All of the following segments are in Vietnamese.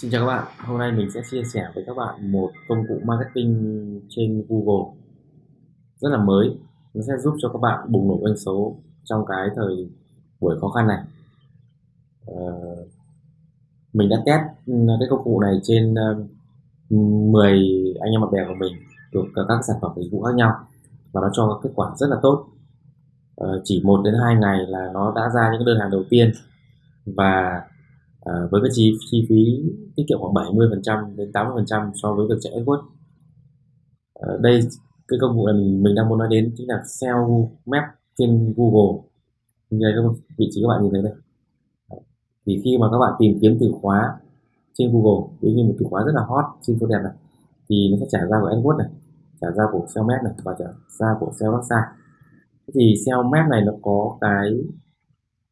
Xin chào các bạn, hôm nay mình sẽ chia sẻ với các bạn một công cụ marketing trên Google. Rất là mới nó sẽ giúp cho các bạn bùng nổ doanh số trong cái thời buổi khó khăn này. Ờ, mình đã test ừ, cái công cụ này trên ờ, 10 anh em bạn bè của mình thuộc các sản phẩm dịch vụ khác nhau và nó cho kết quả rất là tốt. Ờ, chỉ một đến hai ngày là nó đã ra những đơn hàng đầu tiên và à, với cái chi, chi phí tiết kiệm khoảng 70% đến 80% so với việc chạy AdWords. À, đây cái công cụ này mình, mình đang muốn nói đến chính là SEO Map trên Google. Như đây các vị trí các bạn nhìn thấy đây. Thì khi mà các bạn tìm kiếm từ khóa trên Google ví như một từ khóa rất là hot trên phố đẹp này thì nó sẽ trả ra của AdWords này trả ra của SEO Map này và trả ra của SEO website. Thì SEO Map này nó có cái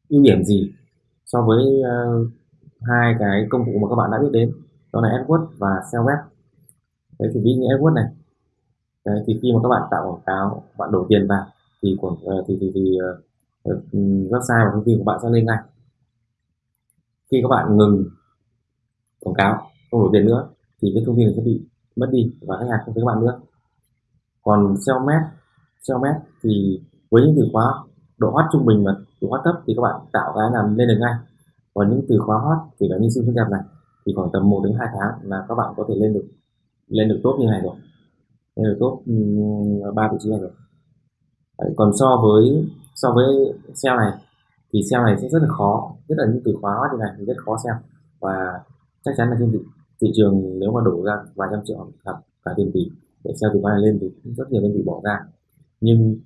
ưu điểm gì so với uh, hai cái công cụ mà các bạn đã biết đến. Đó là AdWords và SEO web đấy thì ví như AdWords này. Đấy, thì khi mà các bạn tạo quảng cáo bạn đổ tiền vào thì quảng ờ, thì thì, thì uh, website và thông tin của bạn sẽ lên ngay. Khi các bạn ngừng quảng cáo không đổ tiền nữa thì cái thông tin này sẽ bị mất đi và khách hàng không thấy các bạn nữa. Còn SEO map SEO map thì với những từ khóa độ hot trung bình và độ hot thấp thì các bạn tạo cái làm lên được ngay còn những từ khóa hot thì là như siêu phức đẹp này thì khoảng tầm 1 đến 2 tháng là các bạn có thể lên được lên được tốt như này rồi. Lên được tốt ba vị trí này rồi. Đấy, còn so với so với SEO này thì SEO này sẽ rất là khó nhất là những từ khóa hot như này thì rất khó SEO và chắc chắn là trên thị, thị trường nếu mà đổ ra vài trăm triệu hoặc cả tiền tỷ để SEO từ khóa này lên thì rất nhiều đơn vị bỏ ra. Nhưng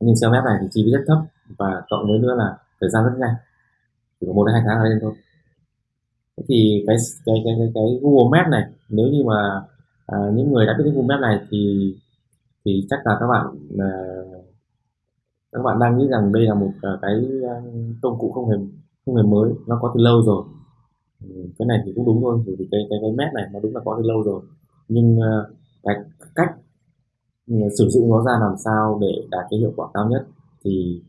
nhưng SEO web này thì chi phí rất thấp và cộng với nữa là thời gian rất nhanh chỉ có một đến hai tháng là lên thôi. Thì cái cái cái cái, cái Google Maps này nếu như mà à, những người đã biết Google Maps này thì thì chắc là các bạn à, các bạn đang nghĩ rằng đây là một à, cái à, công cụ không hề không hề mới nó có từ lâu rồi. Ừ, cái này thì cũng đúng thôi vì cái cái cái map này nó đúng là có từ lâu rồi. Nhưng à, cái cách ừ, sử dụng nó ra làm sao để đạt cái hiệu quả cao nhất thì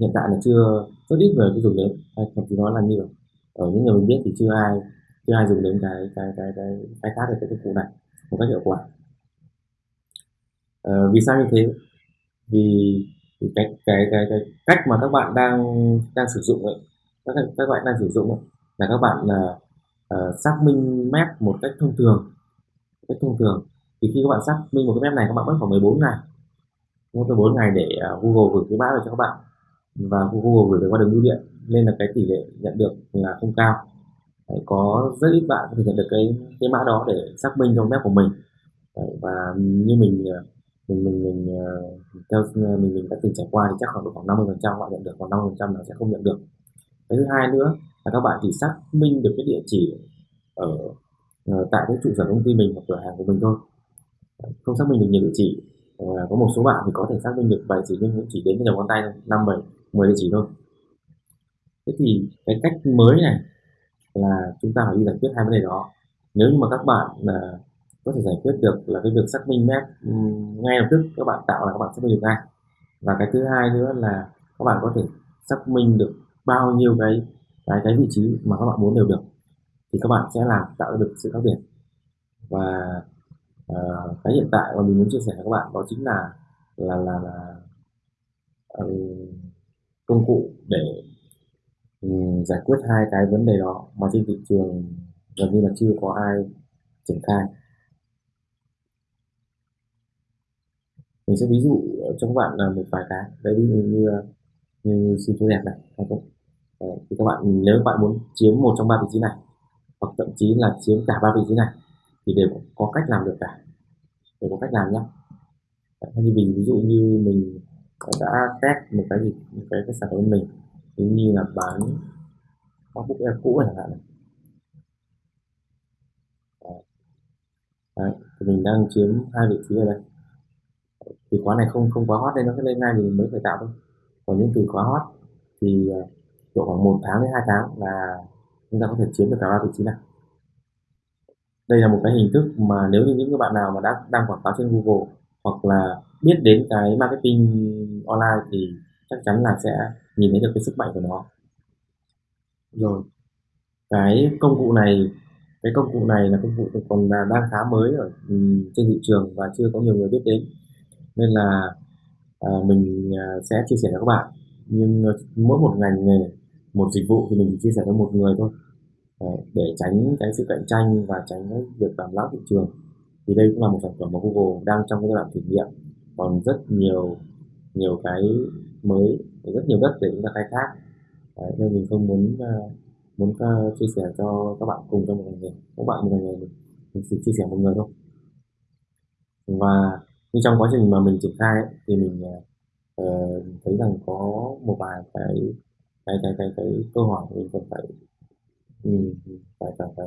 hiện tại là chưa rất ít người có dùng đến. Hay thậm chí nói là như ở những người mình biết thì chưa ai chưa ai dùng đến cái cái cái cái khai thác được cái công cụ này một cách hiệu quả. Ờ, vì sao như thế? Vì, vì cái, cái cái cái cách mà các bạn đang đang sử dụng ấy các các bạn đang sử dụng ấy, là các bạn là uh, xác minh map một cách thông thường. Cách thông thường. Thì khi các bạn xác minh một cái map này các bạn mất khoảng 14 ngày. Mất 14 ngày để uh, Google gửi cái mã về cho các bạn và Google gửi về qua đường bưu điện nên là cái tỷ lệ nhận được là không cao. Đấy, có rất ít bạn có thể nhận được cái cái mã đó để xác minh trong web của mình. Đấy, và như mình ờ, mình mình mình ờ, theo mình mình đã từng trải qua thì chắc khoảng độ khoảng 50 phần trăm bạn nhận được còn 50 phần trăm là sẽ không nhận được. Cái thứ hai nữa là các bạn chỉ xác minh được cái địa chỉ ở ờ, tại cái trụ sở công ty mình hoặc cửa hàng của mình thôi. Không xác minh được nhiều địa chỉ. Có một số bạn thì có thể xác minh được vài chỉ nhưng cũng chỉ đến với đầu ngón tay thôi năm bảy. 10 địa chỉ thôi. Thế thì cái cách mới này là chúng ta phải đi giải quyết hai vấn đề đó. Nếu như mà các bạn là có thể giải quyết được là cái việc xác minh map ngay lập tức các bạn tạo là các bạn xác minh được ngay. Và cái thứ hai nữa là các bạn có thể xác minh được bao nhiêu cái cái cái vị trí mà các bạn muốn đều được thì các bạn sẽ làm tạo được sự khác biệt. Và uh, cái hiện tại mà mình muốn chia sẻ với các bạn đó chính là là là, là uh, công cụ để um, giải quyết hai cái vấn đề đó. Mà trên thị trường gần như là chưa có ai triển khai. Mình sẽ ví dụ cho các bạn là một vài cái. Đấy ví dụ như như xin số đẹp này hay không? Thì các bạn nếu các bạn muốn chiếm một trong ba vị trí này hoặc thậm chí là chiếm cả ba vị trí này thì đều có cách làm được cả. Đều có cách làm nhé như mình ví dụ như mình đã test một cái gì một cái, cái sản phẩm mình. Ví như là bán MacBook Air cũ chẳng hạn này. Đấy, thì mình đang chiếm hai vị trí ở đây. Từ khóa này không không quá hot nên nó sẽ lên ngay thì mình mới phải tạo thôi. Còn những từ khóa hot thì ờ, độ khoảng một tháng đến hai tháng là chúng ta có thể chiếm được cả ba vị trí này. Đây là một cái hình thức mà nếu như những bạn nào mà đã đang quảng cáo trên Google hoặc là biết đến cái marketing online thì chắc chắn là sẽ nhìn thấy được cái sức mạnh của nó. Rồi cái công cụ này cái công cụ này là công cụ còn là đang khá mới ở trên thị trường và chưa có nhiều người biết đến. Nên là à, mình à, sẽ chia sẻ cho các bạn. Nhưng ờ, mỗi một ngành nghề một dịch vụ thì mình chỉ chia sẻ cho một người thôi. Để tránh cái sự cạnh tranh và tránh cái việc làm láo thị trường thì đây cũng là một sản phẩm mà Google đang trong cái giai đoạn thử nghiệm. Còn rất nhiều nhiều cái mới rất nhiều đất để chúng ta khai thác. Đấy, nên mình không muốn uh, muốn uh, chia sẻ cho các bạn cùng trong một ngành nghề. Các bạn một ngành nghề mình, mình chỉ chia sẻ một người thôi. Và như trong quá trình mà mình triển khai ấy, thì mình uh, thấy rằng có một vài cái cái cái cái cái câu hỏi mình cần phải ừ, phải phải phải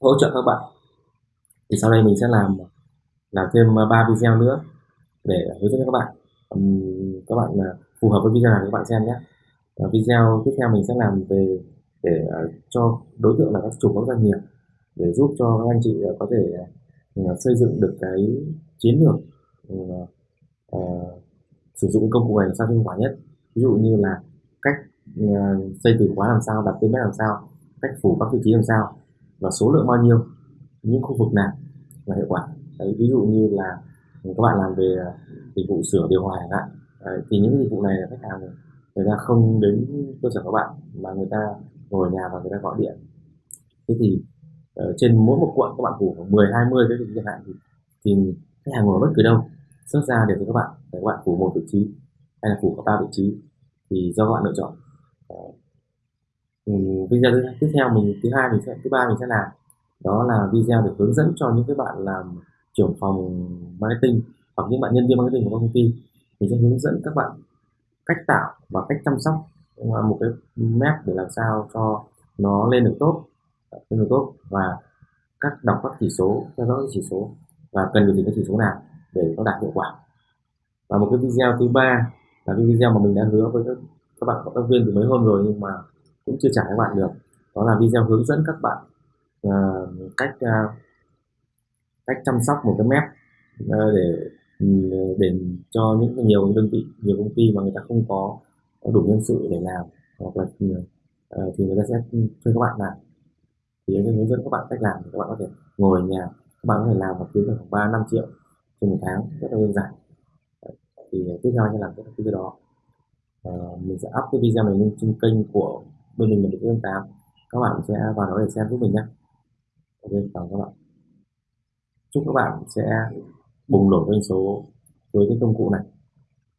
hỗ trợ các bạn thì sau đây mình sẽ làm làm thêm ờ, ba video nữa để hướng dẫn các bạn. Um, các bạn uh, phù hợp với video nào các bạn xem nhé. Và video tiếp theo mình sẽ làm về để uh, cho đối tượng là các chủ các doanh nghiệp để giúp cho các anh chị uh, có thể uh, xây dựng được cái chiến lược uh, uh, sử dụng công cụ này sao hiệu quả nhất. Ví dụ như là cách uh, xây từ khóa làm sao đặt tên làm sao cách phủ các vị trí làm sao và số lượng bao nhiêu những khu vực nào là hiệu quả. Đấy ví dụ như là các bạn làm về à, dịch vụ sửa điều hòa chẳng hạn. Thì những dịch vụ này là khách hàng người ta không đến cơ sở các bạn mà người ta ngồi ở nhà và người ta gọi điện. Thế thì ờ, trên mỗi một quận các bạn phủ khoảng 10 20 cái chẳng hạn thì, thì khách hàng ngồi bất cứ đâu. Xuất ra để cho các bạn để các bạn phủ một vị trí hay là phủ cả ba vị trí thì do các bạn lựa chọn. Ờ, uh, thứ tiếp theo mình thứ hai mình sẽ thứ ba mình sẽ làm đó là video để hướng dẫn cho những cái bạn làm trưởng phòng marketing hoặc những bạn nhân viên marketing của công ty. Mình sẽ hướng dẫn các bạn cách tạo và cách chăm sóc một cái map để làm sao cho nó lên được tốt lên được tốt và các đọc các chỉ số theo dõi chỉ số và cần điều chỉnh các chỉ số nào để nó đạt hiệu quả. Và một cái video thứ ba là cái video mà mình đã hứa với các, các bạn cộng tác viên từ mấy hôm rồi nhưng mà cũng chưa trả các bạn được. Đó là video hướng dẫn các bạn uh, cách uh, cách chăm sóc một cái mép uh, để ừ, để cho những nhiều đơn vị nhiều công ty mà người ta không có, đủ nhân sự để làm hoặc là uh, thì người ta sẽ thuê các bạn làm. Thì anh sẽ hướng dẫn các bạn cách làm các bạn có thể ngồi ở nhà các bạn có thể làm và kiếm được khoảng ba năm triệu trên một tháng rất là đơn giản. Thì tiếp theo anh sẽ làm cái đó. Uh, mình sẽ up cái video này lên trên kênh của bên mình là được tám. Các bạn sẽ vào đó để xem giúp mình nhé ok chào các bạn chúc các bạn sẽ bùng nổ doanh số với cái công cụ này.